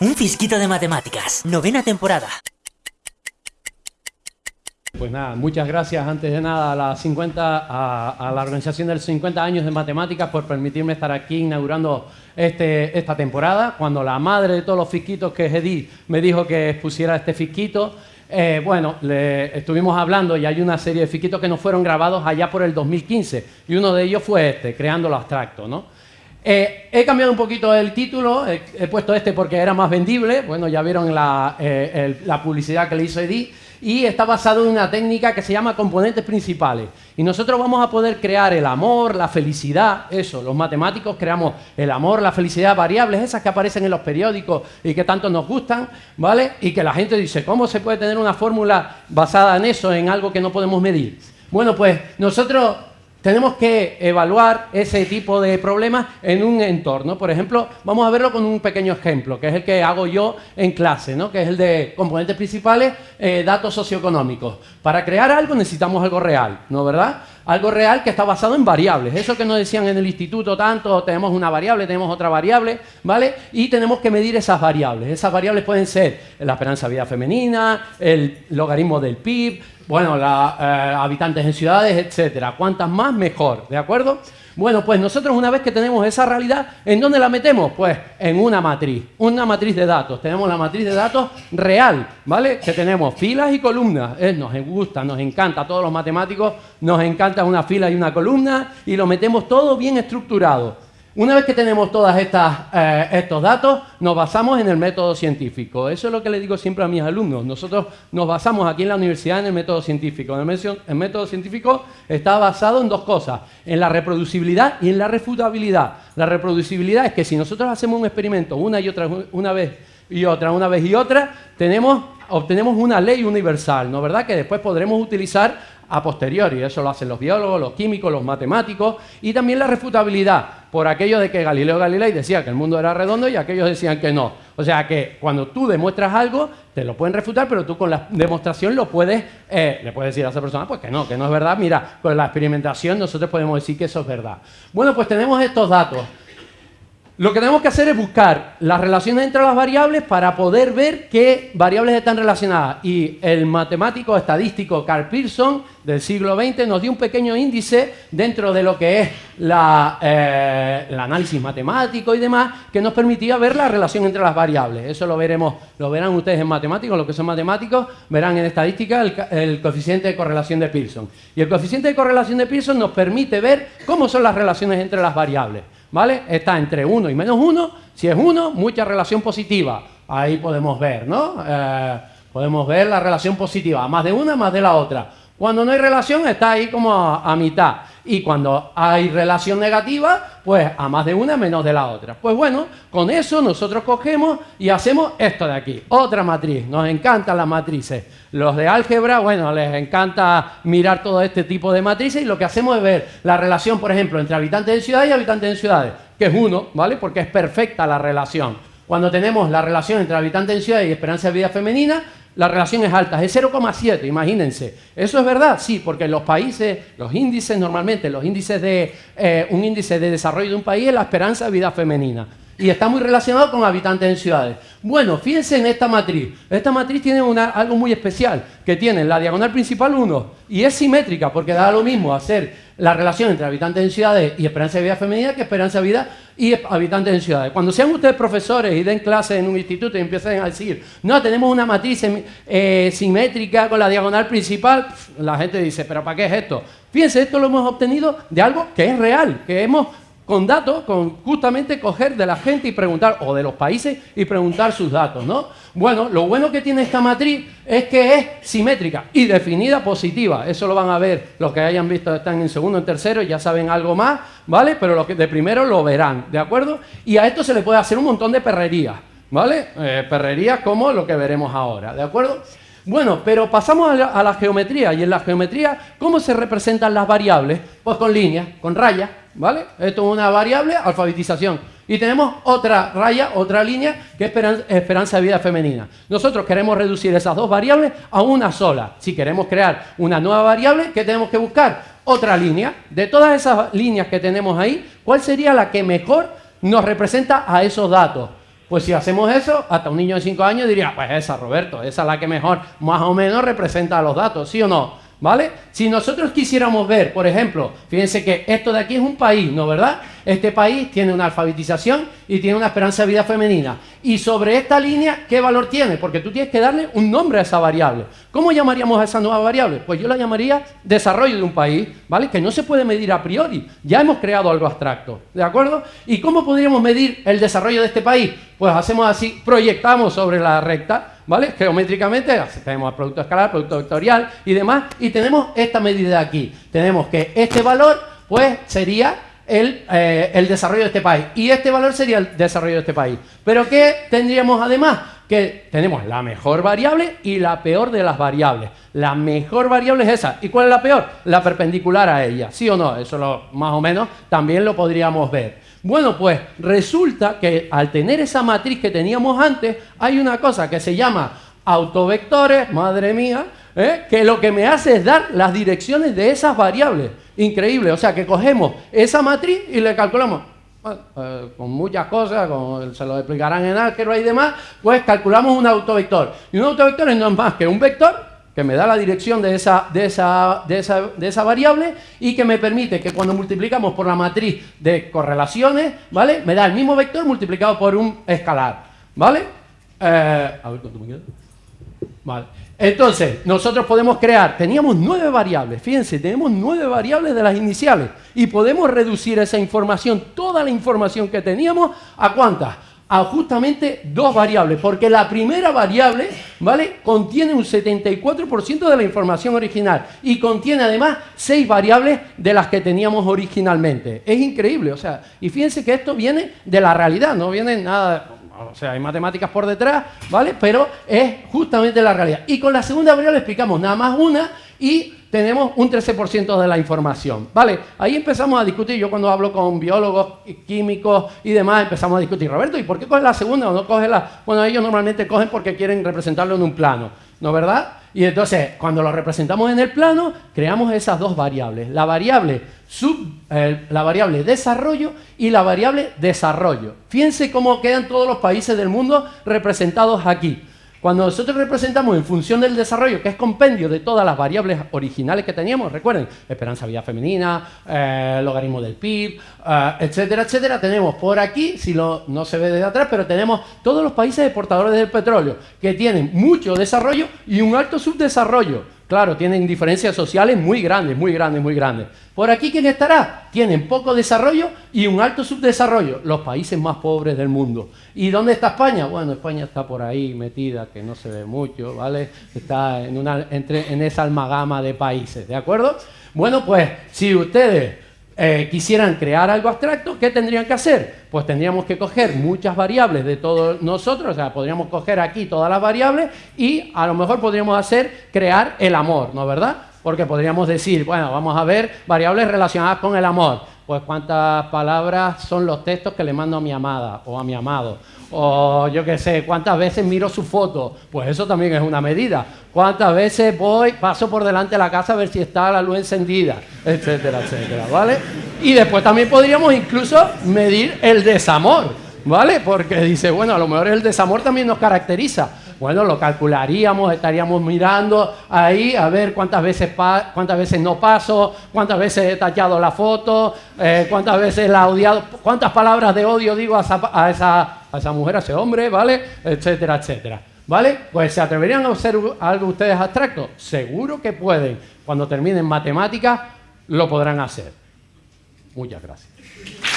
Un fisquito de matemáticas, novena temporada. Pues nada, muchas gracias antes de nada a la, 50, a, la organización de los 50 años de matemáticas por permitirme estar aquí inaugurando este, esta temporada. Cuando la madre de todos los fisquitos que es Edith me dijo que expusiera este fisquito, eh, bueno, le estuvimos hablando y hay una serie de fisquitos que nos fueron grabados allá por el 2015 y uno de ellos fue este, Creando lo Abstracto, ¿no? Eh, he cambiado un poquito el título, he, puesto este porque era más vendible, bueno, ya vieron la, eh, la publicidad que le hizo Edith, y está basado en una técnica que se llama componentes principales. Y nosotros vamos a poder crear el amor, la felicidad, eso, los matemáticos creamos el amor, la felicidad, variables esas que aparecen en los periódicos y que tanto nos gustan, ¿vale? Y que la gente dice, ¿cómo se puede tener una fórmula basada en eso, en algo que no podemos medir? Bueno, pues nosotros tenemos que evaluar ese tipo de problemas en un entorno. Por ejemplo, vamos a verlo con un pequeño ejemplo, que es el que hago yo en clase, ¿no? que es el de componentes principales, eh, datos socioeconómicos. Para crear algo necesitamos algo real, ¿no verdad? Algo real que está basado en variables. Eso que nos decían en el instituto tanto, tenemos una variable, tenemos otra variable, ¿vale? Y tenemos que medir esas variables. Esas variables pueden ser la esperanza de vida femenina, el logaritmo del PIB, bueno, la, eh, habitantes en ciudades, etcétera. Cuantas más, mejor, ¿de acuerdo? Bueno, pues nosotros una vez que tenemos esa realidad, ¿en dónde la metemos? Pues en una matriz, una matriz de datos. Tenemos la matriz de datos real, ¿vale? Que tenemos filas y columnas. nos gusta, nos encanta, a todos los matemáticos nos encanta una fila y una columna y lo metemos todo bien estructurado. Una vez que tenemos todos eh, estos datos, nos basamos en el método científico. Eso es lo que le digo siempre a mis alumnos. Nosotros nos basamos aquí en la universidad en el método científico. El, método científico está basado en dos cosas, en la reproducibilidad y en la refutabilidad. La reproducibilidad es que si nosotros hacemos un experimento una y otra una vez y otra, una vez y otra, tenemos, obtenemos una ley universal, ¿no verdad? Que después podremos utilizar a posteriori. Eso lo hacen los biólogos, los químicos, los matemáticos y también la refutabilidad por aquello de que Galileo Galilei decía que el mundo era redondo y aquellos decían que no. O sea que cuando tú demuestras algo, te lo pueden refutar, pero tú con la demostración lo puedes, eh, le puedes decir a esa persona, pues que no, que no es verdad. Mira, con la experimentación nosotros podemos decir que eso es verdad. Bueno, pues tenemos estos datos. Lo que tenemos que hacer es buscar las relaciones entre las variables para poder ver qué variables están relacionadas. Y el matemático estadístico Carl Pearson del siglo XX nos dio un pequeño índice dentro de lo que es eh, el análisis matemático y demás, que nos permitía ver la relación entre las variables. Eso lo veremos, lo verán ustedes en matemáticos, los que son matemáticos, verán en estadística el, el coeficiente de correlación de Pearson. Y el coeficiente de correlación de Pearson nos permite ver cómo son las relaciones entre las variables. ¿Vale? Está entre 1 y menos 1. Si es 1, mucha relación positiva. Ahí podemos ver, ¿no? Eh, podemos ver la relación positiva, más de una, más de la otra. Cuando no hay relación, está ahí como a mitad y cuando hay relación negativa, pues a más de una menos de la otra. Pues bueno, con eso nosotros cogemos y hacemos esto de aquí, otra matriz. Nos encantan las matrices. Los de álgebra, bueno, les encanta mirar todo este tipo de matrices y lo que hacemos es ver la relación, por ejemplo, entre habitantes de ciudades y habitantes de ciudades, que es uno, ¿vale? Porque es perfecta la relación. Cuando tenemos la relación entre habitantes de ciudades y esperanza de vida femenina, la relación es alta, es 0,7, imagínense. ¿Eso es verdad? Sí, porque en los países, los índices normalmente, los índices de, eh, un índice de desarrollo de un país es la esperanza de vida femenina. Y está muy relacionado con habitantes en ciudades. Bueno, fíjense en esta matriz. Esta matriz tiene algo muy especial, que tiene la diagonal principal 1, y es simétrica, porque da lo mismo hacer la relación entre habitantes en ciudades y esperanza de vida femenina que esperanza de vida y habitantes en ciudades. Cuando sean ustedes profesores y den clases en un instituto y empiecen a decir, no, tenemos una matriz eh, simétrica con la diagonal principal, la gente dice, pero ¿para qué es esto? Fíjense, esto lo hemos obtenido de algo que es real, que hemos con datos, con justamente coger de la gente y preguntar, o de los países y preguntar sus datos, ¿no? Bueno, lo bueno que tiene esta matriz es que es simétrica y definida positiva. Eso lo van a ver los que hayan visto, están en segundo, en tercero, ya saben algo más, ¿vale? Pero los que de primero lo verán, ¿de acuerdo? Y a esto se le puede hacer un montón de perrerías, ¿vale? Eh, perrerías como lo que veremos ahora, ¿de acuerdo? Bueno, pero pasamos a la, geometría, y en la geometría, ¿cómo se representan las variables? Pues con líneas, con rayas, ¿vale? Esto es una variable, alfabetización. Y tenemos otra raya, otra línea, que es esperanza, de vida femenina. Nosotros queremos reducir esas dos variables a una sola. Si queremos crear una nueva variable, ¿qué tenemos que buscar? Otra línea. De todas esas líneas que tenemos ahí, ¿cuál sería la que mejor nos representa a esos datos? Pues si hacemos eso, hasta un niño de 5 años diría, pues esa, Roberto, esa es la que mejor, más o menos representa los datos, ¿sí o no? ¿Vale? Si nosotros quisiéramos ver, por ejemplo, fíjense que esto de aquí es un país, ¿no verdad? Este país tiene una alfabetización y tiene una esperanza de vida femenina. Y sobre esta línea, ¿qué valor tiene? Porque tú tienes que darle un nombre a esa variable. ¿Cómo llamaríamos a esa nueva variable? Pues yo la llamaría desarrollo de un país, ¿vale? Que no se puede medir a priori. Ya hemos creado algo abstracto, ¿de acuerdo? ¿Y cómo podríamos medir el desarrollo de este país? Pues hacemos así, proyectamos sobre la recta, ¿vale? Geométricamente, tenemos producto escalar, producto vectorial y demás, y tenemos esta medida aquí. Tenemos que este valor, pues, sería el, eh, el, desarrollo de este país. Y este valor sería el desarrollo de este país. Pero ¿qué tendríamos además? Que tenemos la mejor variable y la peor de las variables. La mejor variable es esa. ¿Y cuál es la peor? La perpendicular a ella. ¿Sí o no? Eso lo, más o menos también lo podríamos ver. Bueno, pues resulta que al tener esa matriz que teníamos antes, hay una cosa que se llama autovectores, madre mía, ¿eh? que lo que me hace es dar las direcciones de esas variables. Increíble, o sea que cogemos esa matriz y le calculamos. Eh, con muchas cosas, como se lo explicarán en álgebra y demás, pues calculamos un autovector. Y un autovector no es más que un vector que me da la dirección de esa, de, esa, de, esa, de esa variable y que me permite que cuando multiplicamos por la matriz de correlaciones, ¿vale? Me da el mismo vector multiplicado por un escalar, ¿vale? Eh, a ver cuánto me. Vale. Entonces, nosotros podemos crear, teníamos nueve variables, fíjense, tenemos nueve variables de las iniciales y podemos reducir esa información, toda la información que teníamos, ¿a cuántas? A justamente dos variables, porque la primera variable, ¿vale? Contiene un 74% de la información original y contiene además seis variables de las que teníamos originalmente. Es increíble, o sea, y fíjense que esto viene de la realidad, no viene nada o sea, hay matemáticas por detrás, ¿vale? Pero es justamente la realidad. Y con la segunda variable explicamos nada más una y tenemos un 13% de la información, ¿vale? Ahí empezamos a discutir, yo cuando hablo con biólogos, químicos y demás, empezamos a discutir, Roberto, ¿y por qué coge la segunda o no coge la...? Bueno, ellos normalmente cogen porque quieren representarlo en un plano, ¿no verdad? Y entonces, cuando lo representamos en el plano, creamos esas dos variables. La variable, sub, eh, la variable desarrollo y la variable desarrollo. Fíjense cómo quedan todos los países del mundo representados aquí. Cuando nosotros representamos en función del desarrollo, que es compendio de todas las variables originales que teníamos, recuerden, esperanza vida femenina, eh, logaritmo del PIB, eh, etcétera, etcétera, tenemos por aquí, si lo, no se ve desde atrás, pero tenemos todos los países exportadores del petróleo, que tienen mucho desarrollo y un alto subdesarrollo. Claro, tienen diferencias sociales muy grandes, muy grandes, muy grandes. Por aquí, ¿quién estará? Tienen poco desarrollo y un alto subdesarrollo, los países más pobres del mundo. ¿Y dónde está España? Bueno, España está por ahí metida, que no se ve mucho, ¿vale? Está en, una, esa almagama de países, ¿de acuerdo? Bueno, pues si ustedes eh, quisieran crear algo abstracto, ¿qué tendrían que hacer? Pues tendríamos que coger muchas variables de todos nosotros, o sea, podríamos coger aquí todas las variables y a lo mejor podríamos hacer crear el amor, ¿no verdad? Porque podríamos decir, bueno, vamos a ver variables relacionadas con el amor. Pues cuántas palabras son los textos que le mando a mi amada o a mi amado o yo qué sé, cuántas veces miro su foto, pues eso también es una medida. Cuántas veces voy, paso por delante de la casa a ver si está la luz encendida, etcétera, etcétera, ¿vale? Y después también podríamos incluso medir el desamor, ¿vale? Porque dice, bueno, a lo mejor el desamor también nos caracteriza. Bueno, lo calcularíamos, estaríamos mirando ahí a ver cuántas veces, cuántas veces no paso, cuántas veces he tachado la foto, eh, cuántas veces la he odiado, cuántas palabras de odio digo a esa, a esa, a esa mujer, a ese hombre, ¿vale? Etcétera, etcétera. ¿Vale? Pues ¿se atreverían a hacer algo ustedes abstracto? Seguro que pueden. Cuando terminen matemáticas, lo podrán hacer. Muchas gracias.